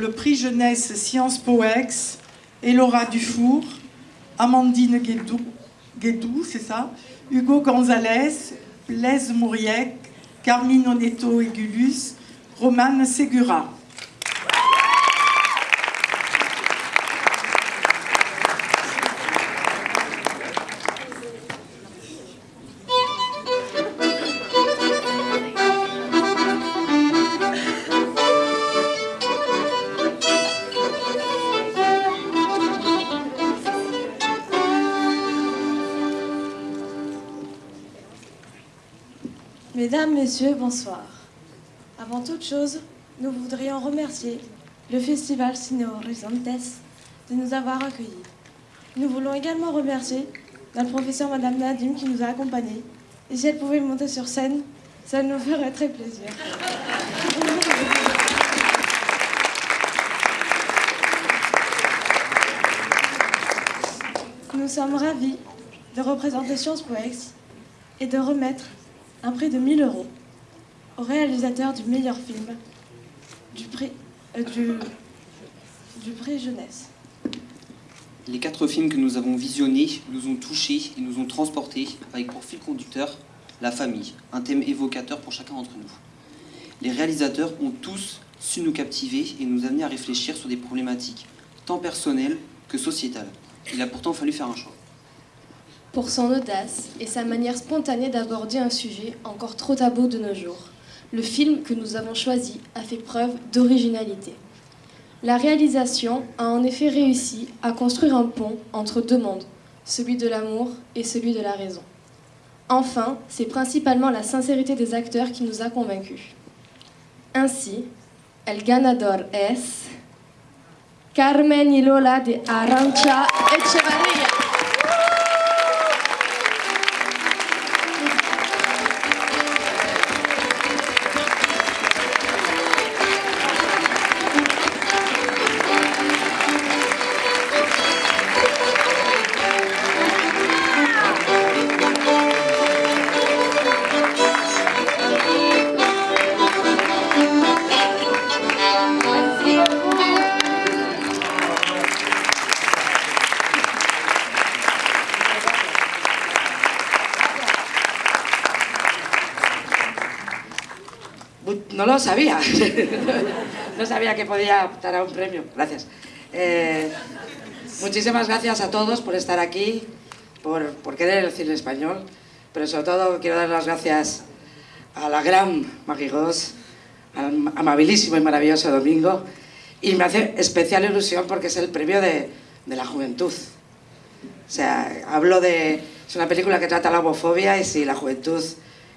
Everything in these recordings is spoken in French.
Le prix jeunesse Sciences Poex, Elora Dufour, Amandine Guédou, c'est ça, Hugo Gonzalez, Blaise Mouriec, Carmine Oneto Egulus, Romane Segura. Mesdames, Messieurs, bonsoir. Avant toute chose, nous voudrions remercier le Festival Cine Horizontes de nous avoir accueillis. Nous voulons également remercier notre professeur Madame Nadim qui nous a accompagnés. Et si elle pouvait monter sur scène, ça nous ferait très plaisir. Nous sommes ravis de représenter Sciences Poex et de remettre un prix de 1000 euros au réalisateur du meilleur film du prix, euh, du, prix jeunesse. Les quatre films que nous avons visionnés nous ont touchés et nous ont transportés avec pour fil conducteur la famille, un thème évocateur pour chacun d'entre nous. Les réalisateurs ont tous su nous captiver et nous amener à réfléchir sur des problématiques tant personnelles que sociétales. Il a pourtant fallu faire un choix. Pour son audace et sa manière spontanée d'aborder un sujet encore trop tabou de nos jours, le film que nous avons choisi a fait preuve d'originalité. La réalisation a en effet réussi à construire un pont entre deux mondes, celui de l'amour et celui de la raison. Enfin, c'est principalement la sincérité des acteurs qui nous a convaincus. Ainsi, el ganador es Carmen y Lola de Arancha Echevarría. No lo sabía. no sabía que podía optar a un premio. Gracias. Eh, muchísimas gracias a todos por estar aquí, por, querer el cine español, pero sobre todo quiero dar las gracias a la gran Maggie Goss, al amabilísimo y maravilloso Domingo, y me hace especial ilusión porque es el premio de, de la juventud. O sea, hablo de... Es una película que trata la homofobia y si la juventud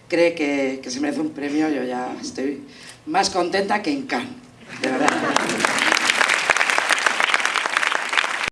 cree que, que se merece un premio, yo ya estoy más contenta que en Cannes, de verdad.